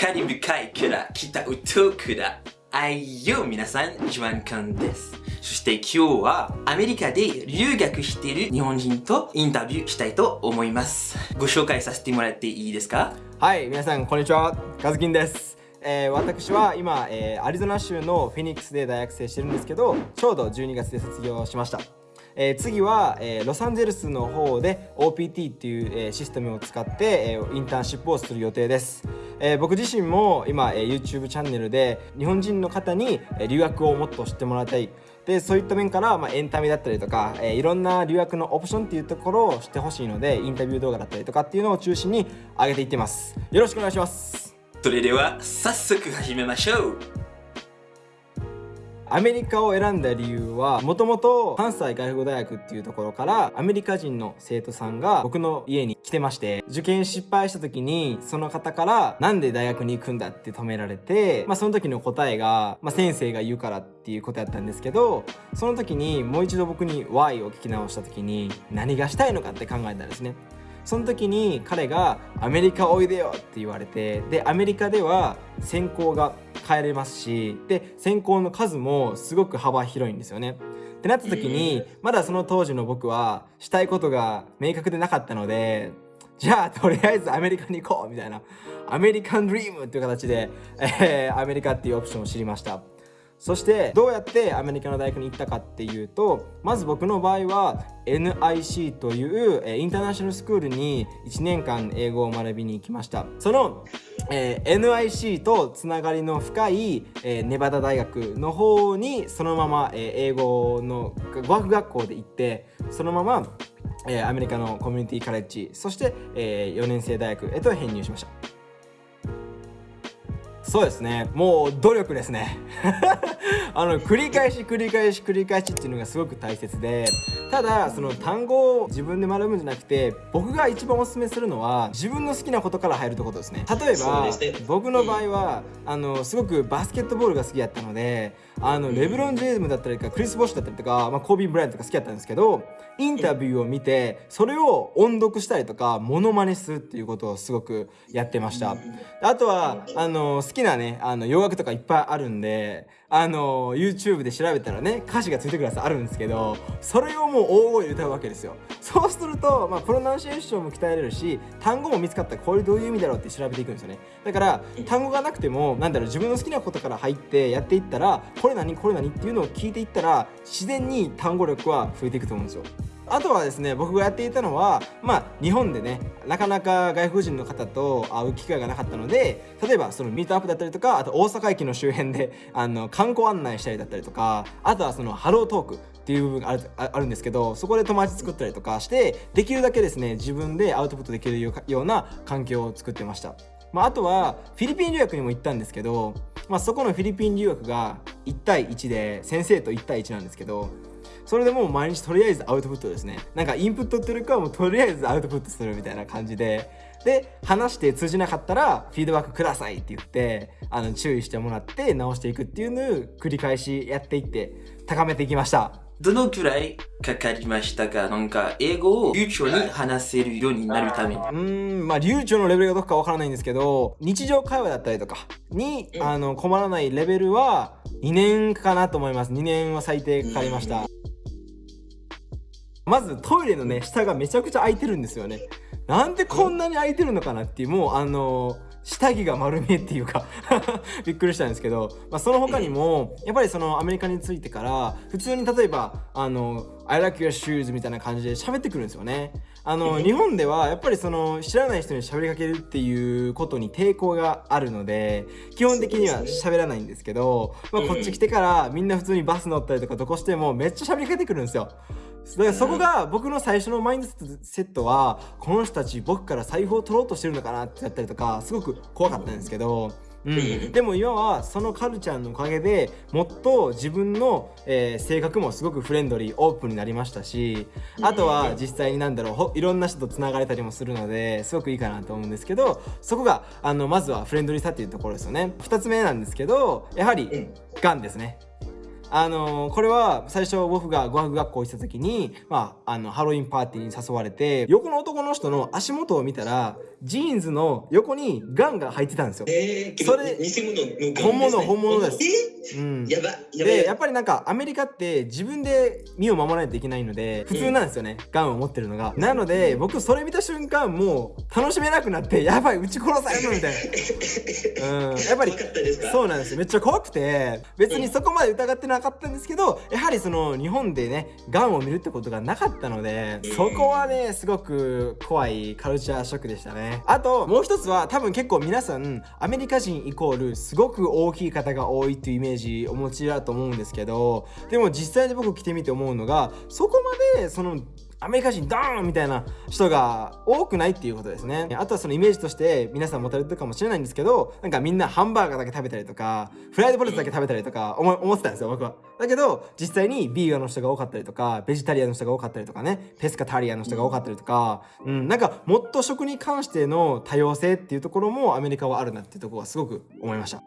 カリブ海から北ウトから愛よ皆さん、ジュアンカンです。そして今日はアメリカで留学している日本人とインタビューしたいと思います。ご紹介させてもらっていいですか？はい、皆さんこんにちは。カズキンです。えー、私は今、えー、アリゾナ州のフェニックスで大学生してるんですけど、ちょうど12月で卒業しました。えー、次は、えー、ロサンゼルスの方で OPT っていう、えー、システムを使って、えー、インターンシップをする予定です、えー、僕自身も今、えー、YouTube チャンネルで日本人の方に、えー、留学をもっと知ってもらいたい。でそういった面から、まあ、エンタメだったりとか、えー、いろんな留学のオプションっていうところを知ってほしいのでインタビュー動画だったりとかっていうのを中心に上げていってます。よろしくお願いします。それでは早速始めましょう。アメリカを選んだ理由はもともと関西外国大学っていうところからアメリカ人の生徒さんが僕の家に来てまして受験失敗した時にその方からなんで大学に行くんだって止められて、まあ、その時の答えが、まあ、先生が言うからっていうことやったんですけどその時にもう一度僕に Y を聞き直した時に何がしたいのかって考えたんですね。その時に彼が「アメリカおいでよ」って言われてでアメリカでは専攻が変えれますしで専攻の数もすごく幅広いんですよね。ってなった時にまだその当時の僕はしたいことが明確でなかったのでじゃあとりあえずアメリカに行こうみたいなアメリカンドリームっていう形で、えー、アメリカっていうオプションを知りました。そしてどうやってアメリカの大学に行ったかっていうとまず僕の場合は NIC というインターナショナルスクールに1年間英語を学びに行きました。その、えー、NIC とつながりの深い、えー、ネバダ大学の方にそのまま、えー、英語の語学学校で行ってそのまま、え、アメリカのコミュニティカレッジそして、えー、4年生大学へと編入しました。そうですね。もう努力ですね。あの繰り返し繰り返し繰り返しっていうのがすごく大切でただその単語を自分で学ぶんじゃなくて僕が一番おすすめするのは自分の好きなことから入るってことですね。例えば僕の場合はあのすごくバスケットボールが好きやったのであのレブロン・ジェームだったりとかクリス・ボッシュだったりとか、まあ、コービー・ブライアンとか好きやったんですけどインタビューを見てそれを音読したりとかモノマネするっていうことをすごくやってました。あとはあの好ききなねあの洋楽とかいっぱいあるんであの YouTube で調べたらね歌詞がついてくるやつあるんですけどそれをもう大声で歌うわけですよ。そうすると、まあ、プロナンシエーションも鍛えれるし単語も見つかったらこれどういう意味だろうって調べていくんですよね。だから単語がなくてもなんだろう自分の好きなことから入ってやっていったらこれ何これ何っていうのを聞いていったら自然に単語力は増えていくと思うんですよ。あとはですね僕がやっていたのはまあ日本でねなかなか外国人の方と会う機会がなかったので例えばそのミートアップだったりとかあと大阪駅の周辺であの観光案内したりだったりとかあとはそのハロートークっていう部分があるあるんですけどそこで友達作ったりとかしてできるだけですね自分でアウトプットできるような環境を作ってました。まあ、あとはフィリピン留学にも行ったんですけど、まあ、そこのフィリピン留学が1対1で先生と1対1なんですけどそれでもう毎日とりあえずアウトプットですね。なんかインプットっていうかもうとりあえずアウトプットするみたいな感じで。で話して通じなかったらフィードバックくださいって言ってあの注意してもらって直していくっていうのを繰り返しやっていって高めていきました。どのくらいかかりましたか？なんか英語を流暢に話せるようになるために。うんまあ流暢のレベルがどこかわからないんですけど日常会話だったりとかにあの困らないレベルは2年かなと思います。2年は最低かかりましたまずトイレのね下がめちゃくちゃ空いてるんですよね。なんでこんなに空いてるのかなっていうもうあの下着が丸見えっていうか びっくりしたんですけど、まあ、その他にもやっぱりそのアメリカに着いてから普通に例えばあの I like your shoes みたいな感じで喋ってくるんですよね。あの日本ではやっぱりその知らない人に喋りかけるっていうことに抵抗があるので基本的には喋らないんですけど、まあ、こっち来てからみんな普通にバス乗ったりとかどこしてもめっちゃ喋りかけてくるんですよ。だからそこが僕の最初のマインドセットはこの人たち僕から財布を取ろうとしてるのかなってやったりとかすごく怖かったんですけどうん、でも今はそのカルチャーのおかげでもっと自分の、えー、性格もすごくフレンドリーオープンになりましたしあとは実際になんだろういろんな人とつながれたりもするのですごくいいかなと思うんですけどそこがあのまずはフレンドリーさっていうところですよね。2つ目なんですけどやはりがん。ですねあのー、これは最初僕が語学学校行った時に、まあ、あのハロウィンパーティーに誘われて横の男の人の足元を見たらジーンズの横にガンが入ってたんですよ。えー、それ偽物のガンです、ね、本物本物です。えー、うん、やばやばでやっぱりなんかアメリカって自分で身を守らないといけないので普通なんですよね、ガンを持ってるのが。なので僕それ見た瞬間もう楽しめなくなってやばい撃ち殺されるみたいな。うん、やっぱりそうなんですよめっちゃ怖くて別にそこまで疑ってなかったんですけどやはりその日本でねガンを見るってことがなかったのでそこはねすごく怖いカルチャーショックでしたね。あともう一つは多分結構皆さんアメリカ人イコールすごく大きい方が多いっていうイメージお持ちだと思うんですけどでも実際に僕来てみて思うのがそこまでそのアメリカ人ドーンみたいな人が多くないっていうことですね。あとはそのイメージとして皆さん持たれてるかもしれないんですけどなんかみんなハンバーガーだけ食べたりとかフライドポテトだけ食べたりとか思思ってたんですよ僕は。だけど実際にビーガンの人が多かったりとかベジタリアンの人が多かったりとかねペスカタリアンの人が多かったりとか、うん、なんかもっと食に関しての多様性っていうところもアメリカはあるなっていうところはすごく思いました。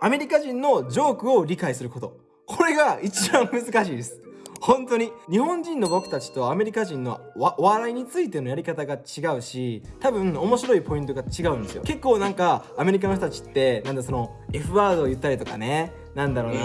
アメリカ人のジョークを理解すること。これが一番難しいです。本当に。日本人の僕たちとアメリカ人のお笑いについてのやり方が違うし多分面白いポイントが違うんですよ。結構なんかアメリカの人たちってなんだその F ワードを言ったりとかね。なんだろうな、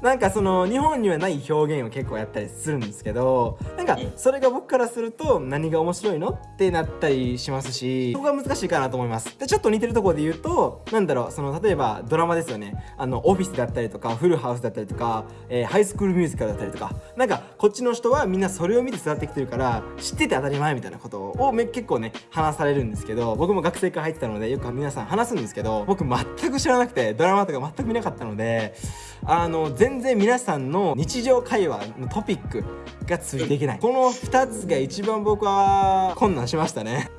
なんかその日本にはない表現を結構やったりするんですけどなんかそれが僕からすると何が面白いの？ってなったりしますしそこが難しいかなと思います。でちょっと似てるところで言うとなんだろうその例えばドラマですよね。あのオフィスだったりとかフルハウスだったりとか、えー、ハイスクールミュージカルだったりとか。なんかこっちの人はみんなそれを見て育ってきてるから知ってて当たり前みたいなことを結構ね話されるんですけど僕も学生から入ってたのでよく皆さん話すんですけど僕全く知らなくてドラマとか全く見なかったのであの全然皆さんの日常会話のトピックがついていけない。この2つが一番僕は困難しましたね。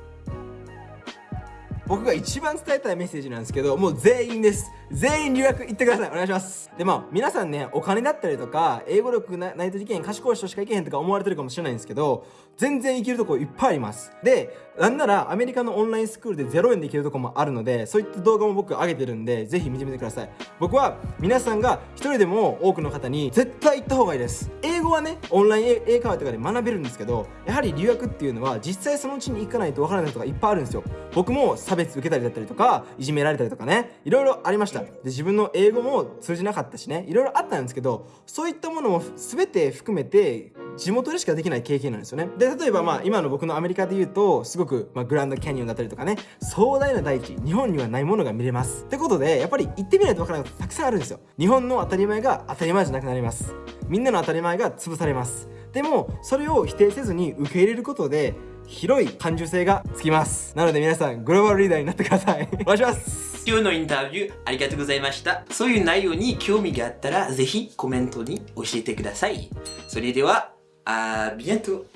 僕が一番伝えたいメッセージなんですけどもう全員です全員留学行ってください。お願いします。でまあ皆さんねお金だったりとか英語力ないといけへん賢い人しか行けへんとか思われてるかもしれないんですけど全然行けるとこいっぱいあります。でなんならアメリカのオンラインスクールで0円で行けるとこもあるのでそういった動画も僕上げてるんでぜひ見てみてください。僕は皆さんが一人でも多くの方に絶対行った方がいいです。英語はねオンライン英会話とかで学べるんですけどやはり留学っていうのは実際そのうちに行かないとわからないことがいっぱいあるんですよ。僕も差別受けたりだったりとかいじめられたりとかねいろいろありました。で自分の英語も通じなかったしね。いろいろあったんですけどそういったものも全て含めて地元でしかできない経験なんですよね。で例えばまあ今の僕のアメリカで言うとすごく、まあ、グランドキャニオンだったりとかね。壮大な大地日本にはないものが見れます。ってことでやっぱり行ってみないと分からないことたくさんあるんですよ。日本の当たり前が当たり前じゃなくなります。みんなの当たり前が潰されます。でもそれを否定せずに受け入れることで広い感受性がつきます。なので皆さんグローバルリーダーになってください。お願いします。今日のインタビューありがとうございました。そういう内容に興味があったらぜひコメントに教えてください。それではあー、ビエント。